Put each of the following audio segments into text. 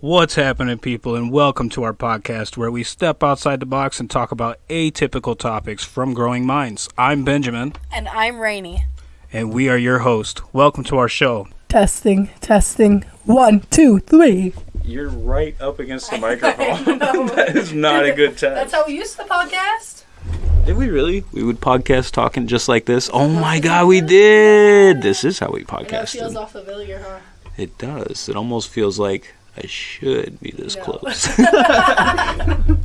What's happening, people, and welcome to our podcast where we step outside the box and talk about atypical topics from growing minds. I'm Benjamin, And I'm Rainy. and we are your host. Welcome to our show. Testing, testing. One, two, three. You're right up against the microphone. that is not a good test. That's how we used the podcast. Did we really? We would podcast talking just like this? Oh my god, we did! This is how we podcast. it feels podcasted. all familiar, huh? It does. It almost feels like I should be this No. close.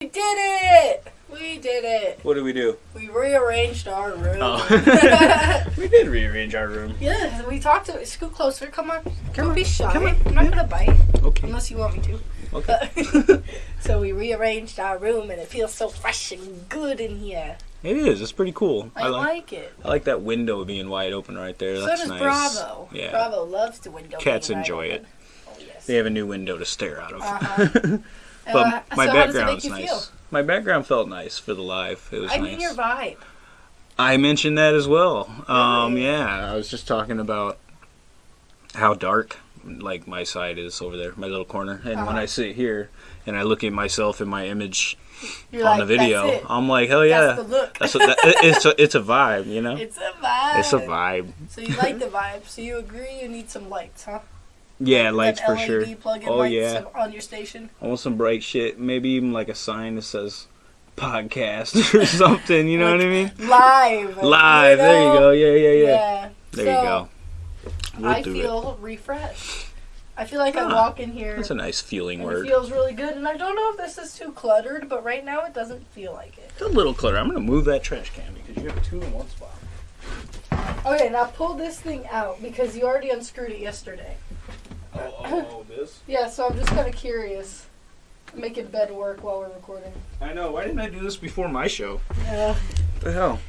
We did it! We did it. what did we do? We rearranged our room. Oh. we did rearrange our room. yeah, we talked to Scoot closer. Come on. Don't on, be shy. come on. I'm not gonna bite Okay. unless you want me to. Okay. so we rearranged our room, and it feels so fresh and good in here. It is. It's pretty cool. I, like, it. I like that window being wide open right there. So That's does nice. Bravo. Yeah. Bravo loves the window. Cats enjoy it. Oh yes. They have a new window to stare out of. Uh-huh. but Uh, my so background's nice. feel? My background felt nice for the live. It was I nice. mean your vibe. I mentioned that as well. Um, Really? yeah, I was just talking about how dark like my side is over there, my little corner. And when Uh-huh. I sit here and I look at myself in my image You're on like, the video, I'm like, hell yeah. That's the look. That's what that, it's a, it's a vibe, you know. it's a vibe. It's a vibe. So you like the vibe. So you agree you need some lights, huh? Yeah, Them lights for LED sure. Oh, lights yeah. on your station. I want some bright shit. Maybe even like a sign that says podcast or something. You know what I mean? Live. Live. There you go. Yeah, yeah, yeah. Yeah. There so you go. We'll I do feel refreshed. I feel like Ah, I walk in here That's a nice feeling and word. it feels really good. And I don't know if this is too cluttered, but right now it doesn't feel like it. It's a little clutter. I'm gonna move that trash can because you have two in one spot. Okay, now pull this thing out because you already unscrewed it yesterday. Oh, oh, oh, this. Yeah, so I'm just kind of curious. Making bed work while we're recording. I know. Why didn't I do this before my show? Yeah. The hell?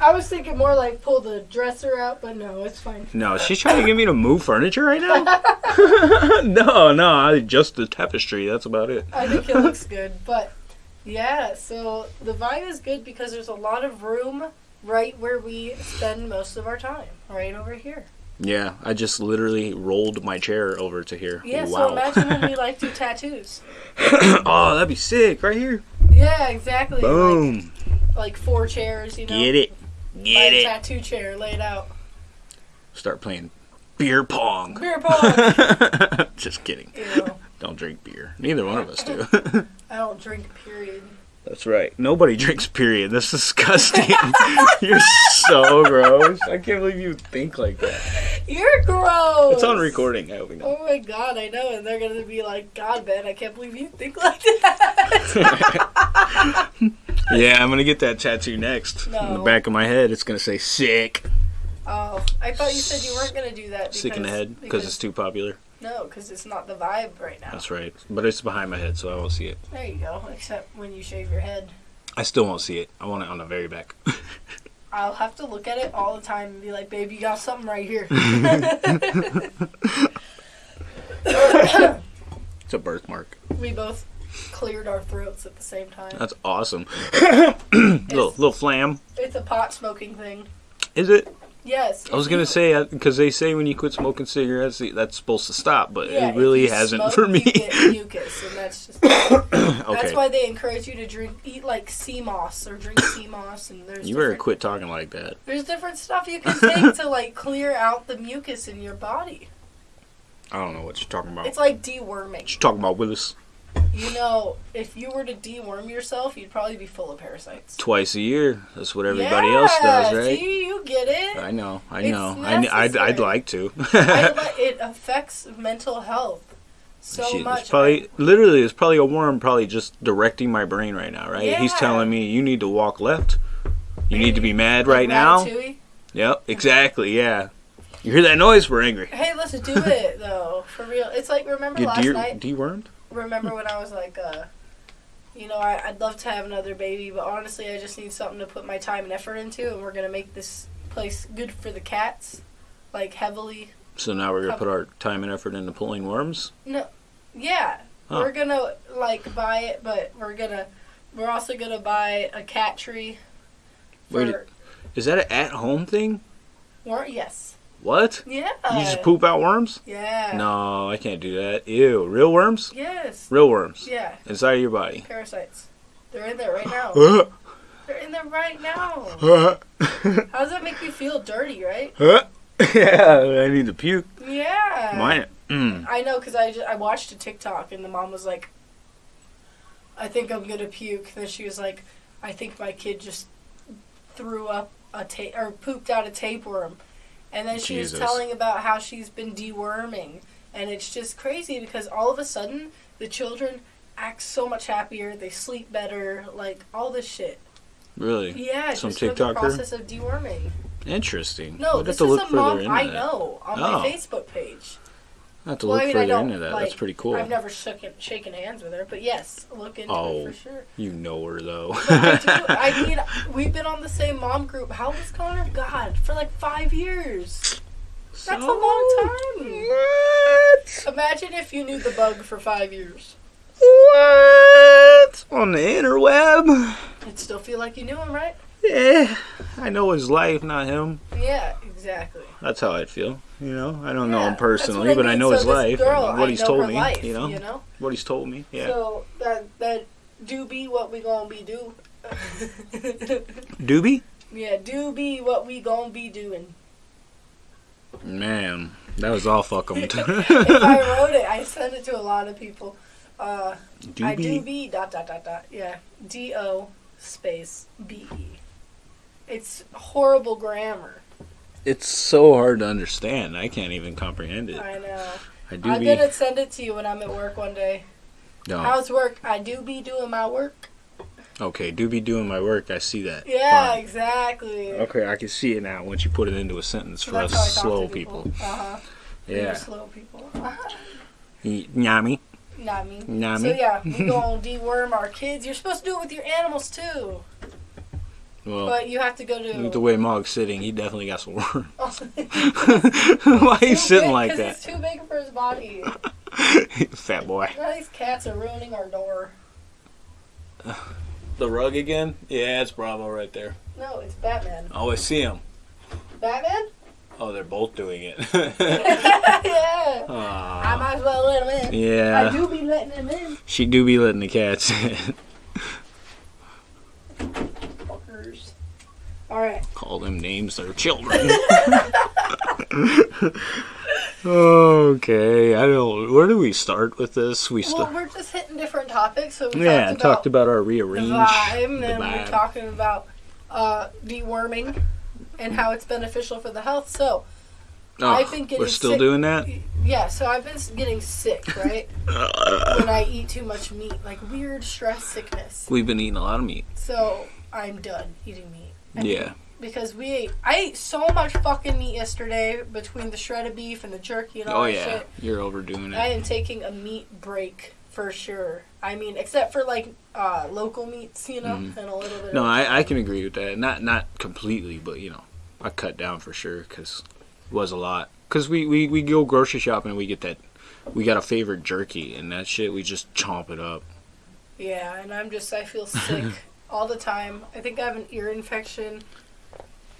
I was thinking more like pull the dresser out, but no, it's fine. No, she's trying to get me to move furniture right now. no, no, I just the tapestry. That's about it. I think it looks good, but yeah. So the vibe is good because there's a lot of room right where we spend most of our time, right over here. Yeah, I just literally rolled my chair over to here. Yeah. So wow. imagine when we like do tattoos. oh, that'd be sick right here. Yeah, exactly. Boom. like four chairs, you know. Get it. Get a it. tattoo chair laid out. Start playing beer pong. Beer pong. just kidding. you know, Don't drink beer. Neither one of us do. I don't drink. Period. That's right. Nobody drinks, period. That's disgusting. You're so gross. I can't believe you think like that. You're gross. It's on recording. I hope you know. Oh my god, I know, and they're gonna be like, God, Ben, I can't believe you think like that. Yeah, I'm going to get that tattoo next. On the back of my head, it's going to say sick. oh, I thought you said you weren't gonna do that. Because, Sick in the head because it's too popular. no, because it's not the vibe right now. That's right. But it's behind my head, so I won't see it. There you go. Except when you shave your head, I still won't see it. I want it on the very back. I'll have to look at it all the time and be like, "Babe, you got something right here." it's a birthmark. we both cleared our throats at the same time. That's awesome. little, little phlegm. It's a pot smoking thing. Is it? Yes. I was gonna say uh, because they say when you quit smoking cigarettes, that's supposed to stop, but yeah, it really hasn't smoke, for me. You get mucus, and that's just That's why they encourage you to drink, eat like sea moss or drink sea moss, and there's you better quit talking like that. there's different stuff you can take to like clear out the mucus in your body. I don't know what you're talking about. It's like deworming. What you talking about, Willis? You know, if you were to deworm yourself, you'd probably be full of parasites. Twice a year. That's what everybody else does, Yeah, right? See, you get it. I know. I It's know. I, kn- I'd, I'd like to. I li- it affects mental health so Shit, much. It's probably literally it's probably a worm probably just directing my brain right now, right? Yeah. He's telling me you need to walk left. You need to be mad right now. Yep, exactly. Yeah. You hear that noise? We're angry. Hey, let's do it though, for real. It's like remember You last night. dewormed? Remember when I was like, uh, you know, I, I'd love to have another baby, but honestly, I just need something to put my time and effort into, and we're gonna make this place good for the cats, like heavily. So now we're gonna put our time and effort into pulling worms. No, yeah, Huh. we're gonna like buy it, but we're gonna, we're also gonna buy a cat tree. For, Wait, Is that an at-home thing? Wor- yes, What? Yeah. You just poop out worms? Yeah. No, I can't do that. Ew. Real worms? Yes. Real worms. Yeah. Inside of your body. Parasites. They're in there right now. They're in there right now. How does that make you feel dirty, right? Yeah, I need to puke. Yeah. Mine. Mm. I know because I, I watched a TikTok and the mom was like, I think I'm gonna puke. And Then she was like, I think my kid just threw up a ta- or pooped out a tapeworm. And then she Jesus. was telling about how she's been deworming. And it's just crazy because all of a sudden the children act so much happier. They sleep better. Like all this shit. Really? Yeah, Some just for the process of deworming. Interesting. No, We'd this is a mom I that. know on Oh. my Facebook page. I have to Well, look I mean, further into that. like, That's pretty cool. I've never shaken shaken hands with her, but yes, look into Oh. it for sure. You know her though. I do. I mean, we've been on the same mom group. How is Connor? God, for like five years. That's a long time. What? Imagine if you knew the bug for five years. What? On the interweb? It'd still feel like you knew him, right? Yeah. I know his life, not him. Yeah, exactly. That's how I'd feel. You know, I don't know him personally, what but I know So his life. Girl, and what I he's told me. life, you know, You know. what he's told me. Yeah. So that that do be what we gonna be do. Doobie? yeah, do be what we gonna be doing. Man, that was all fuck 'em. if I wrote it, I sent it to a lot of people. Uh, I do be dot dot dot dot. Yeah, D O space B E. It's horrible grammar. It's so hard to understand. I can't even comprehend it. I know. I do I'm be. gonna send it to you when I'm at work one day. No. How's work? I do be doing my work. Okay, do be doing my work. I see that. Yeah, Fine. exactly. Okay, I can see it now once you put it into a sentence for That's us how I talk slow people. Uh huh. Yeah. Slow people. Not me. Nyami. So yeah, we gonna deworm our kids. You're supposed to do it with your animals too, Well, but you have to go to. the way Mog's sitting, he definitely got some worm. Why are you sitting big- like that? It's too big for his body. Fat boy. Now these cats are ruining our door. The rug again? Yeah, it's Bravo right there. No, it's Batman. Oh, I see him. Batman? Oh, they're both doing it. yeah. I might as well let him in. Yeah. I do be letting him in. She do be letting the cats in. Alright. Call them names their children. okay, I don't. Where do we start with this? We well, we're just hitting different topics. So we Yeah, talked talked about about our the rearrange. vibe, the and we're talking about uh, deworming and how it's beneficial for the health. So, Oh, I've been getting we're still sick. doing that. yeah, so I've been getting sick, right? when I eat too much meat, like weird stress sickness. We've been eating a lot of meat. So, I'm done eating meat. Mean, Yeah. because we ate, I ate so much fucking meat yesterday between the shredded beef and the jerky and all Oh that yeah, shit. you're overdoing it. I am taking a meat break for sure. I mean, except for like uh, local meats, you know, Mhm. and a little bit. No, I, I can agree with that. Not not completely, but you know, I cut down for sure because it was a lot. Cause we, we we go grocery shopping and we get that. We got a favorite jerky and that shit. We just chomp it up. Yeah, and I'm just I feel sick all the time. I think I have an ear infection.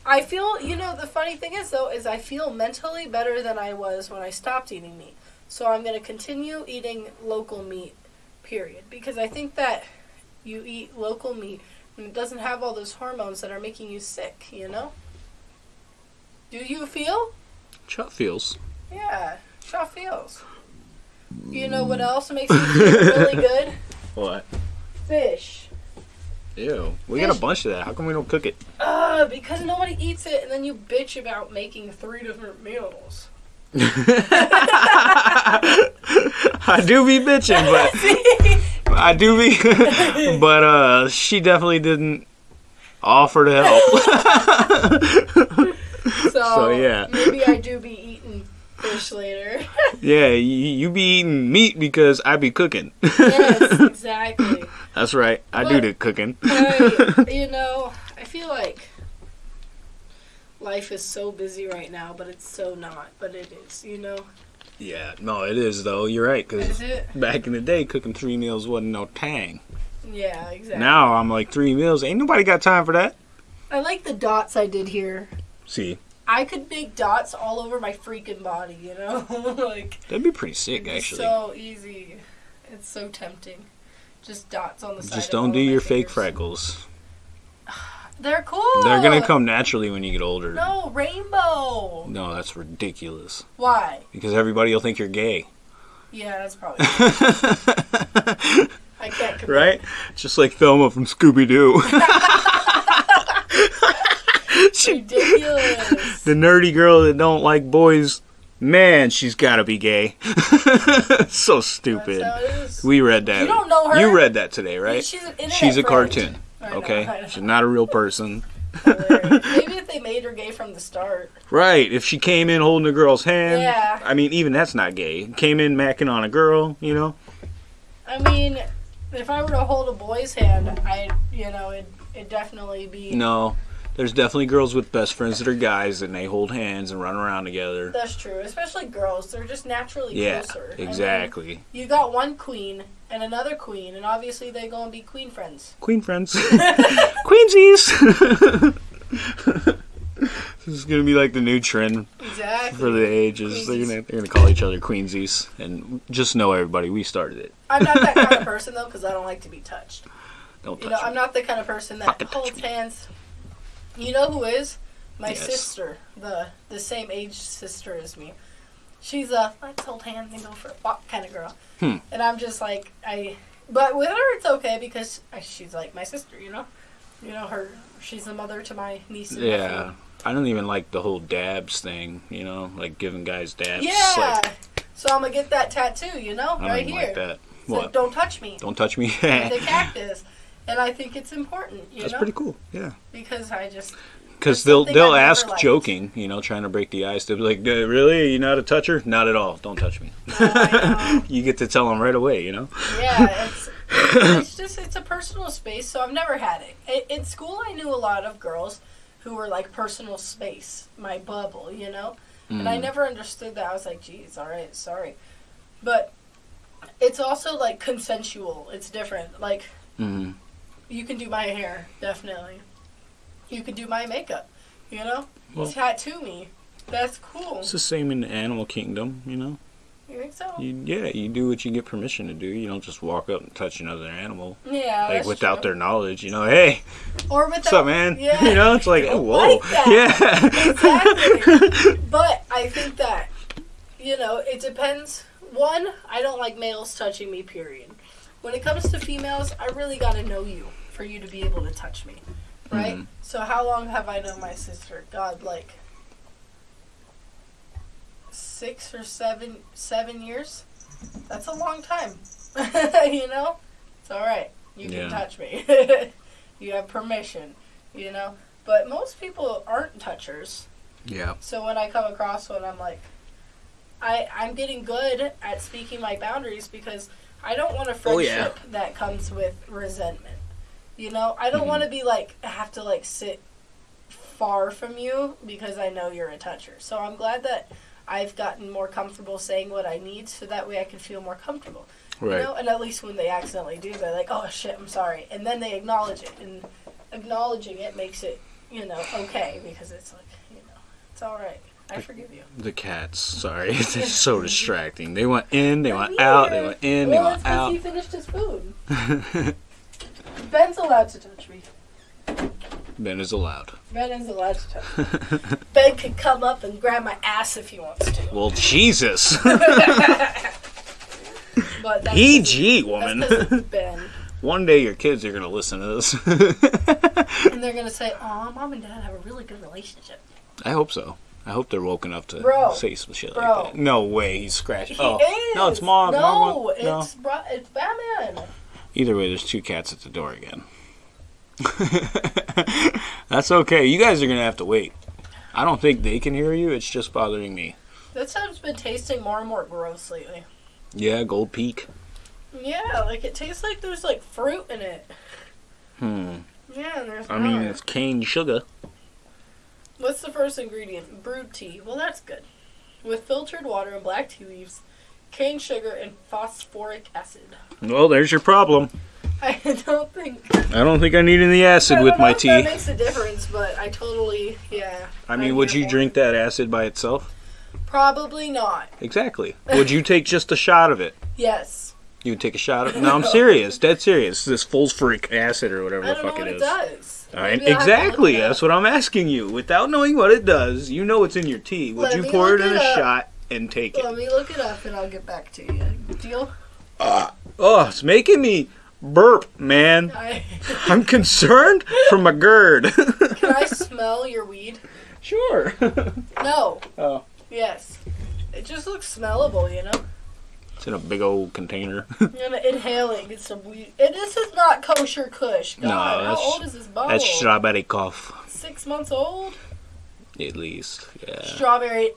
I feel, you know, the funny thing is though is I feel mentally better than I was when I stopped eating meat. So I'm going to continue eating local meat period because I think that you eat local meat and it doesn't have all those hormones that are making you sick, you know? Do you feel? Chuck feels. Yeah, sure feels. You know what else makes me feel really good? What? Fish. Ew. We got a bunch of that. How come we don't cook it? Uh, because nobody eats it, and then you bitch about making three different meals. I do be bitching, but I do be. but uh, she definitely didn't offer to help. so, So, yeah. maybe I do be eating fish later. yeah, you, you be eating meat because I be cooking. yes, exactly. That's right. I do the cooking. I, you know, I feel like life is so busy right now, but it's so not. But it is, you know. Yeah, no, it is though. You're right. Is Cause it? back in the day, cooking three meals wasn't no tang. Yeah, exactly. Now I'm like three meals. Ain't nobody got time for that. I like the dots I did here. See, I could make dots all over my freaking body, you know? like That'd be pretty sick, actually. so easy. It's so tempting. Just dots on the side. Just don't do your fake freckles. They're cool. They're gonna come naturally when you get older. No, rainbow. No, that's ridiculous. Why? Because everybody will think you're gay. Yeah, that's probably. I can't. Compare. right? Just like Velma from Scooby Doo. Ridiculous. the nerdy girl that don't like boys. Man, she's gotta be gay. so stupid. That's how it is. We read that. You don't know her? You read that today, right? She's an She's a friend. cartoon. Okay, know. she's not a real person. Maybe if they made her gay from the start. Right? If she came in holding a girl's hand, Yeah. I mean, even that's not gay. Came in macking on a girl, you know? I mean, if I were to hold a boy's hand, I, you know, it it'd definitely be. No, there's definitely girls with best friends that are guys, and they hold hands and run around together. That's true, especially girls. They're just naturally Yeah, closer. I mean, exactly. you got one queen and another queen, and obviously they gonna be queen friends. Queen friends. Queensies! this is gonna be like the new trend Exactly. for the ages. They're gonna, they're gonna call each other Queensies. And just know everybody, we started it. I'm not that kind of person though, because I don't like to be touched. Don't You touch know, I'm not the kind of person that Fucking holds me. hands. You know who is? My Yes. sister, the the same age sister as me. She's a let's hold hands and go for a walk kind of girl. Hmm. And I'm just like I, but with her it's okay because she's like my sister. You know, you know her. She's the mother to my niece. And Yeah. nephew. I don't even like the whole dabs thing, you know, like giving guys dabs. Yeah. Like, so I'm gonna get that tattoo. You know, I don't right here. like that. So What? don't touch me. Don't touch me. the cactus. And I think it's important, you That's know, pretty cool. Yeah. because I just Because they'll they'll I've ask joking, you know, trying to break the ice. They'll be like, "Uh, "Really? You not a toucher? Not at all. Don't touch me." I know. you get to tell them right away, you know. yeah, it's it's just it's a personal space. So I've never had it. I- In school, I knew a lot of girls who were like personal space, my bubble, you know. And I Mm. never understood that. I was like, geez, all right, sorry, but it's also like consensual. It's different. Like Mhm. You can do my hair, definitely. You can do my makeup, you know. Well- Tattoo me. That's cool. It's the same in the animal kingdom, you know. You think so? You, yeah, you do what you get permission to do. You don't just walk up and touch another animal Yeah, like without true. their knowledge. You know, hey, or without what's up, man? Yeah. you know, it's like, oh, whoa, like yeah. Exactly. but I think that you know it depends. One, I don't like males touching me. Period. When it comes to females, I really got to know you for you to be able to touch me, right? Mhm. So how long have I known my sister? God, like six or seven seven years. That's a long time. you know, it's all right. You Yeah. can touch me. you have permission. You know, but most people aren't touchers. yeah. So when I come across one, I'm like, I I'm getting good at speaking my boundaries because I don't want a Oh, yeah. friendship that comes with resentment. You know, I don't Mhm. want to be like I have to like sit far from you because I know you're a toucher. So I'm glad that I've gotten more comfortable saying what I need so that way I can feel more comfortable. Right. You know, and at least when they accidentally do, they're like, "Oh shit, I'm sorry," and then they acknowledge it, and acknowledging it makes it, you know, okay because it's like, you know, it's all right. I forgive you. The cats. Sorry, it's so distracting. They went in, they went out, they went in, they well, went it's because out. he finished his food. Ben's allowed to touch me. ben is allowed. Ben is allowed to touch me. Ben can come up and grab my ass if he wants to. well, Jesus. But that's PG, woman. That's 'cause it's Ben. One day your kids are gonna listen to this. And they're gonna say, "Oh, mom and dad have a really good relationship." I hope so. I hope they're woken up to Bro. say some shit Bro. like that. No way, he's scratched. He oh, is. no, it's mom. No, went- it's bro- it's Batman. Either way, there's two cats at the door again. That's okay. You guys are gonna have to wait. I don't think they can hear you. It's just bothering me. That stuff's been tasting more and more gross lately. Yeah, Gold Peak. Yeah, like it tastes like there's like fruit in it. Hmm. Yeah, and there's. I mean, it's cane sugar. What's the first ingredient? Brewed tea. Well, that's good. With filtered water and black tea leaves, cane sugar, and phosphoric acid. Well, there's your problem. I don't think. I don't think I need any acid I with my if That makes a difference, but I totally, yeah. I mean, I'm would you drink that acid by itself? Probably not. Exactly. Would you take just a shot of it? Yes. You would take a shot of it? No, I'm serious. Dead serious. This phosphoric acid or whatever I the fuck what it it is. does. All right, I'll have to exactly. That's what I'm asking you. Without knowing what it does, you know it's in your tea. Would Let you pour it in it a up. shot and take it? Let me look it up and I'll get back to you. Deal? Uh, Oh, it's making me burp, man. I, I'm concerned for my GERD. can I smell your weed? sure. No. Oh. Yes. It just looks smellable, you know? It's in a big old container. I'm gonna inhaling some weed. And this is not kosher kush. God, No, how old is this bottle? That's strawberry cough, Six months old? at least. Yeah. Strawberry.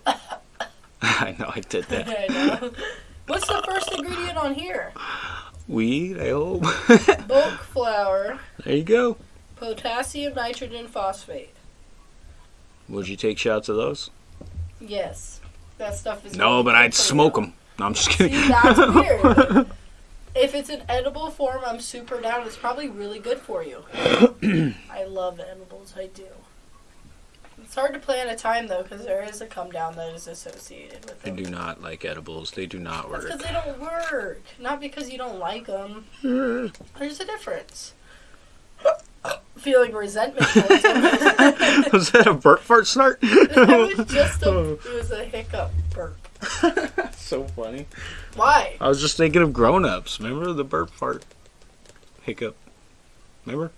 I know I did that. I know. What's the first ingredient on here? Weed, I hope. Bulk flour, there you go. potassium nitrogen phosphate. Would you take shots of those? Yes. That stuff is No, but I'd smoke them. No, I'm just See, kidding. that's weird. if it's an edible form, I'm super down. It's probably really good for you. I love edibles. I do. It's hard to plan a time though, because there is a come down that is associated with it. I do not like edibles. They do not That's work. because they don't work, not because you don't like them. Mm. There's a difference. Feeling resentment towards them. Was that a burp fart snort? it was just a, it was a hiccup burp. so funny. Why? I was just thinking of grown ups. Remember the burp fart hiccup? Remember?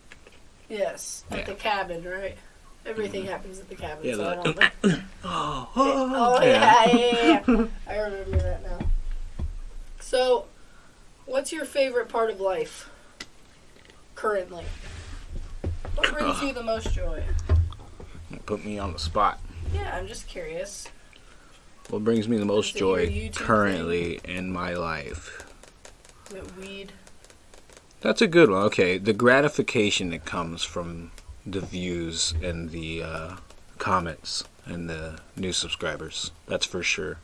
Yes, at Yeah. the cabin, right? Everything happens at the cabin. Yeah, so I don't know. Oh, Oh, oh yeah, yeah, yeah, yeah. I remember that now. So, what's your favorite part of life currently? What brings you the most joy? You Put me on the spot. Yeah, I'm just curious. What brings me the most Is it your joy currently in my life? It weed? That's a good one. Okay, the gratification that comes from the views and the uh, comments and the new subscribers. That's for sure.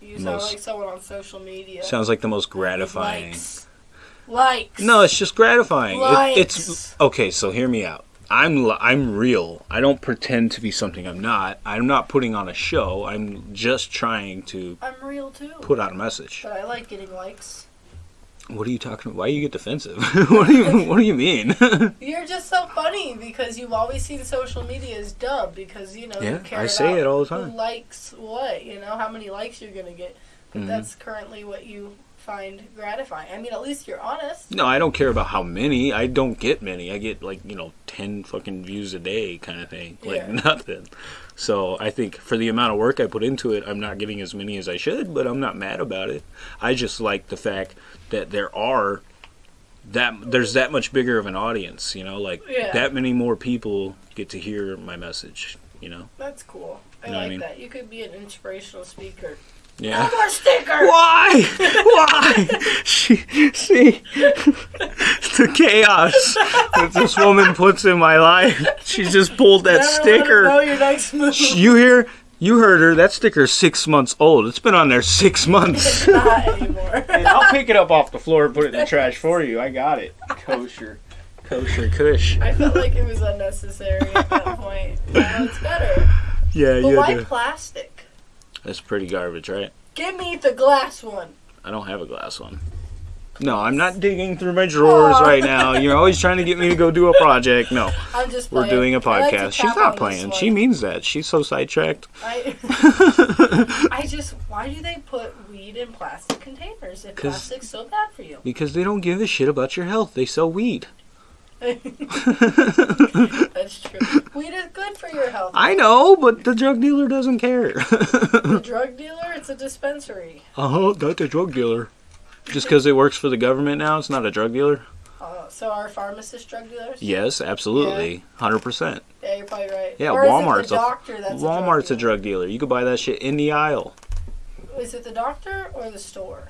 You sound Most- like someone on social media. Sounds like the most gratifying. Likes. Likes. No, it's just gratifying. It- it's okay. So hear me out. I'm I'm real. I don't pretend to be something I'm not. I'm not putting on a show. I'm just trying to I'm real too. put out a message. But I like getting likes. What are you talking about? Why you get defensive? what do you What do you mean? You're just so funny because you've always seen social media as dumb because you know Yeah, you care I say about it all the time. Who likes what? You know how many likes you're gonna get. But Mhm. that's currently what you find gratifying. I mean, at least you're honest. no, I don't care about how many. I don't get many. I get like you know ten fucking views a day, kind of thing. Like Yeah. nothing. So I think for the amount of work I put into it, I'm not getting as many as I should. But I'm not mad about it. I just like the fact that there are that there's that much bigger of an audience. You know, like Yeah. that many more people get to hear my message. You know. That's cool. I You know what I like mean? that. You could be an inspirational speaker. Yeah. No more sticker. Why? Why? she, see, the chaos that this woman puts in my life. She just pulled that Never sticker. know your next move. You hear? You heard her. That sticker's six months old. It's been on there six months. Not anymore. and I'll pick it up off the floor and put it in the trash for you. I got it. Kosher. Kosher Kush. I felt like it was unnecessary at that point. Now it's better. Yeah, But yeah. why the- plastic? That's pretty garbage, right? Give me the glass one. I don't have a glass one. No, I'm not digging through my drawers right now. You're always trying to get me to go do a project. No. I'm just. We're playing. doing a I like podcast. She's not playing. She means that. She's so sidetracked. I, I just. Why do they put weed in plastic containers if plastic's so bad for you? Because they don't give a shit about your health. They sell weed. That's true. Weed is good for your health. I know, but the drug dealer doesn't care. The drug dealer, it's a dispensary. uh huh, not the drug dealer. Just because it works for the government now, it's not a drug dealer? Uh, so are pharmacists drug dealers? Yes, absolutely. 100%. Yeah, you're probably right. Yeah, or Walmart's a- doctor that's Walmart's a a drug drug dealer. You could buy that shit in the aisle. Is it the doctor or the store?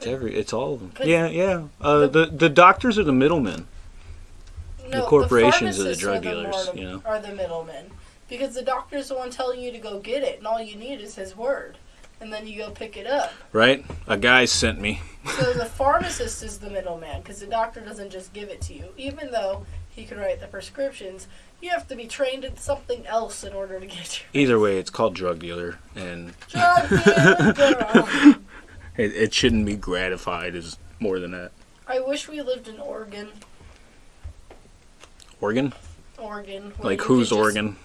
It's every. It's all of them. Could- Yeah, yeah. Uh, the the doctors are the middlemen. No, corporations are the drug the dealers, more- you know? Are the middlemen. Because the doctor's the one telling you to go get it, and all you need is his word. and then you go pick it up. Right? A guy sent me. So the pharmacist is the middleman because the doctor doesn't just give it to you. Even though he can write the prescriptions, you have to be trained in something else in order to get your Either way, it's called drug dealer, and drug dealer girl. it, it shouldn't be gratified as more than that. I wish we lived in Oregon. Oregon? Oregon. Like whose could just-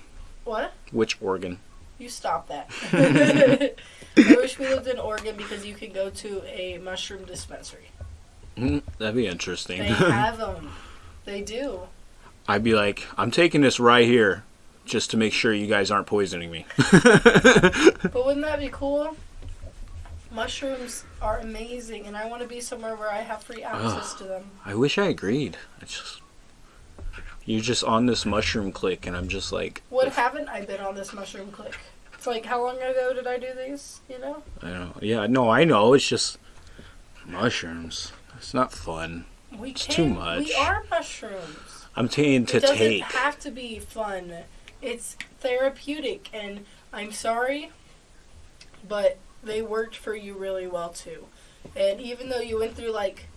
What? Which Oregon? You stop that. I wish we lived in Oregon because you could go to a mushroom dispensary. Mm, that'd be interesting. They have them. They do. I'd be like, I'm taking this right here, just to make sure you guys aren't poisoning me. But wouldn't that be cool? Mushrooms are amazing, and I want to be somewhere where I have free access to them. I wish I agreed. I just you're just on this mushroom click, and I'm just like, What haven't I been on this mushroom click? It's like, how long ago did I do these? You know? I know. Yeah, no, I know. It's just mushrooms. It's not fun. We It's can, too much. We are mushrooms. I'm saying to take it doesn't take. have to be fun. It's therapeutic, and I'm sorry, but they worked for you really well too. And even though you went through like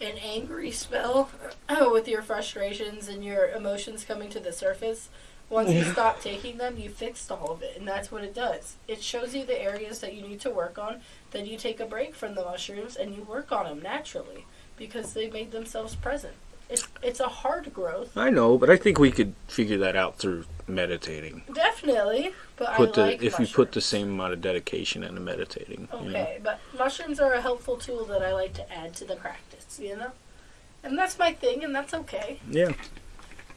an angry spell with your frustrations and your emotions coming to the surface, once you stop taking them, you fixed all of it, and that's what it does. It shows you the areas that you need to work on. Then you take a break from the mushrooms and you work on them naturally because they made themselves present. It's it's a hard growth. I know, but I think we could figure that out through meditating. Definitely, but Put I the like if you put the same amount of dedication into meditating. You know? Okay, but mushrooms are a helpful tool that I like to add to the practice. You know, and that's my thing, and that's okay. Yeah,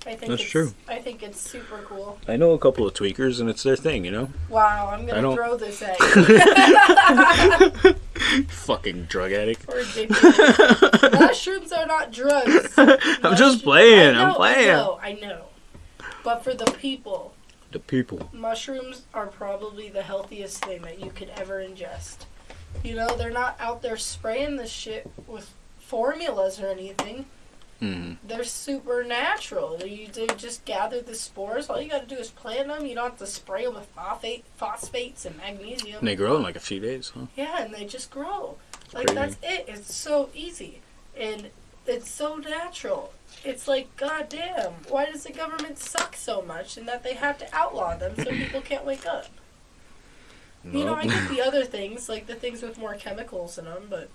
I think That's it's, true. I think it's super cool. I know a couple of tweakers, and it's their thing. You know, Wow, I'm gonna throw this at you. fucking drug addict. Mushrooms are not drugs. I'm just playing. Know, I'm playing. I know, I know. But for the people, The people. mushrooms are probably the healthiest thing that you could ever ingest. You know, they're not out there spraying this shit with formulas or anything. Mm. They're supernatural. You they just gather the spores. All you got to do is plant them. You don't have to spray them with phosphate, phosphates and magnesium. And they grow in like a few days, huh? Yeah, and they just grow. Like Crazy. that's it. It's so easy, and it's so natural. It's like, goddamn, why does the government suck so much, and that they have to outlaw them so people can't wake up? You know, I get the other things, like the things with more chemicals in them, but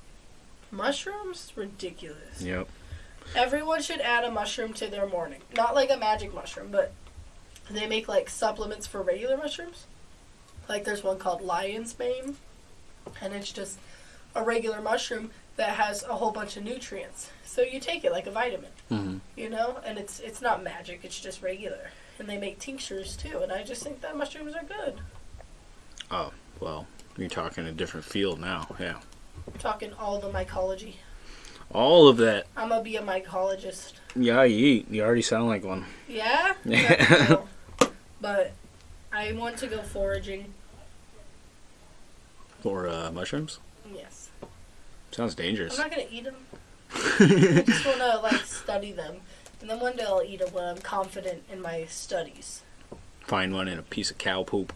mushrooms, ridiculous. Yep. Everyone should add a mushroom to their morning. Not like a magic mushroom, but they make like supplements for regular mushrooms. Like there's one called lion's mane, and it's just a regular mushroom that has a whole bunch of nutrients. So you take it like a vitamin, hmm you know, and it's it's not magic, it's just regular. And they make tinctures too, and I just think that mushrooms are good. Oh, well, you're talking a different field now. Yeah. I'm talking all the mycology. All of that. I'm gonna be a mycologist. Yeah, you eat. You already sound like one. Yeah? Yeah. But I want to go foraging. For uh, mushrooms? Yes. Sounds dangerous. I'm not gonna eat them. I just wanna like study them, and then one day I'll eat them when I'm confident in my studies. Find one in a piece of cow poop.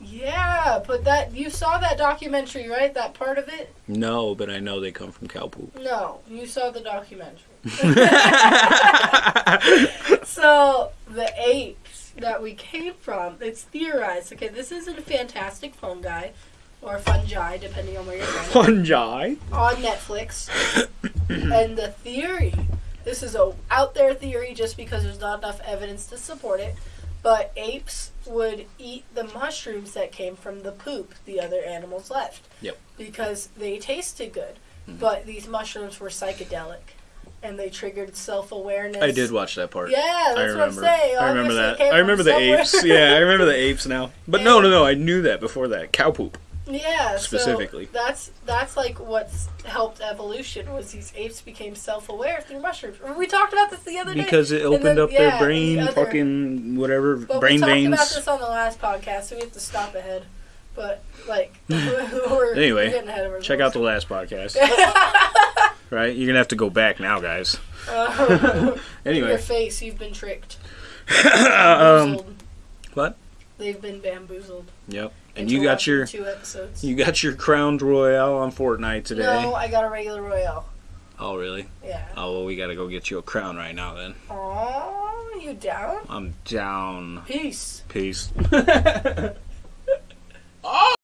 Yeah, but that you saw that documentary, right? That part of it? No, but I know they come from cow poop. No, you saw the documentary. so the apes that we came from, it's theorized. Okay, this isn't a fantastic fungi or fungi, depending on where you're from. Fungi? on Netflix. and the theory, this is a out there theory just because there's not enough evidence to support it, but apes would eat the mushrooms that came from the poop the other animals left. Yep. Because they tasted good. Mhm. But these mushrooms were psychedelic and they triggered self-awareness. I did watch that part. Yeah, I that's what I'm saying. I remember that. I remember the somewhere. apes. Yeah, I remember the apes now. But no, no, no. I knew that before that. Cow poop. Yeah, Specifically. So that's that's like what's helped evolution was these apes became self-aware through mushrooms. We talked about this the other day. Because it opened then- up their yeah, the brain, other- fucking whatever, But brain we talked veins. about this on the last podcast, so we have to stop ahead. But like, we're, Anyway, getting ahead of Check out the last podcast. right? You're gonna have to go back now, guys. Uh, Anyway, your face, you've been tricked. um, what? They've been bamboozled. Yep. And you got your two episodes. you got your crowned royale on Fortnite today. No, I got a regular royale. Oh really? Yeah. Oh well, we gotta go get you a crown right now then. Oh, you down? I'm down. Peace. Peace. Oh!